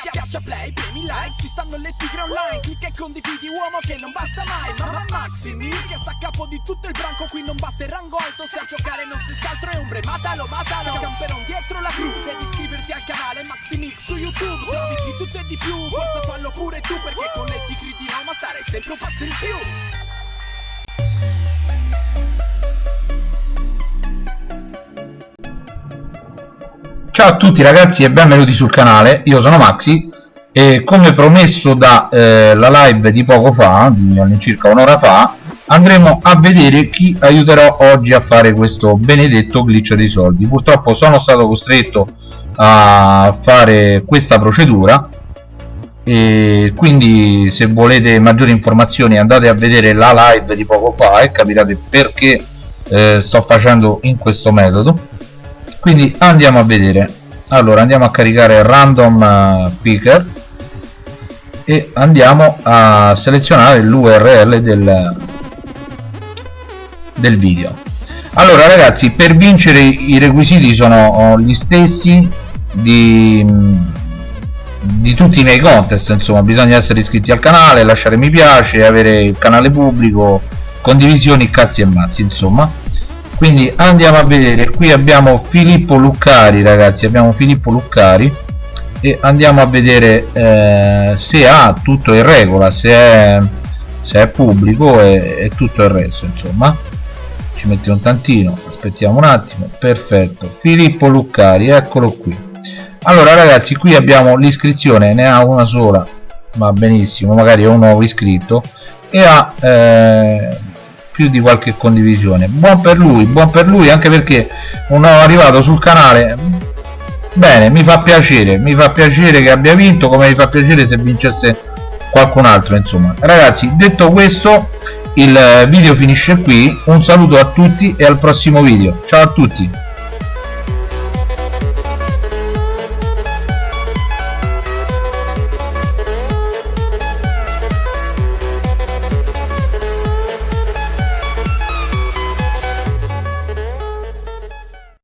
Schiaccia play, premi like, ci stanno le tigre online. Clicca e condividi uomo che non basta mai. Mamma Maximi che sta a capo di tutto il branco Qui non basta il rango alto. Se a giocare non stessi altro è ombre Matalo, matalo, camperon dietro la cru Devi iscriverti al canale Maximix su YouTube. Servizi di tutto e di più, forza fallo pure tu Perché con le tigre di Roma stare sempre un passo in più Ciao a tutti ragazzi e benvenuti sul canale, io sono Maxi e come promesso da eh, live di poco fa, di all'incirca un'ora fa, andremo a vedere chi aiuterò oggi a fare questo benedetto glitch dei soldi. Purtroppo sono stato costretto a fare questa procedura e quindi se volete maggiori informazioni andate a vedere la live di poco fa e capirete perché eh, sto facendo in questo metodo quindi andiamo a vedere. Allora andiamo a caricare random uh, picker e andiamo a selezionare l'url del, del video. Allora ragazzi per vincere i requisiti sono oh, gli stessi di, di tutti i miei contest. Insomma bisogna essere iscritti al canale lasciare mi piace avere il canale pubblico condivisioni cazzi e mazzi insomma quindi andiamo a vedere. Qui abbiamo Filippo Luccari ragazzi. Abbiamo Filippo Luccari e andiamo a vedere eh, se ha tutto in regola se è, se è pubblico e, e tutto il resto insomma. Ci mettiamo un tantino aspettiamo un attimo. Perfetto. Filippo Luccari eccolo qui. Allora ragazzi qui abbiamo l'iscrizione. Ne ha una sola va benissimo. Magari è un nuovo iscritto. E ha eh, più di qualche condivisione. Buon per lui buon per lui anche perché un nuovo arrivato sul canale bene mi fa piacere mi fa piacere che abbia vinto come mi fa piacere se vincesse qualcun altro insomma. Ragazzi detto questo il video finisce qui. Un saluto a tutti e al prossimo video. Ciao a tutti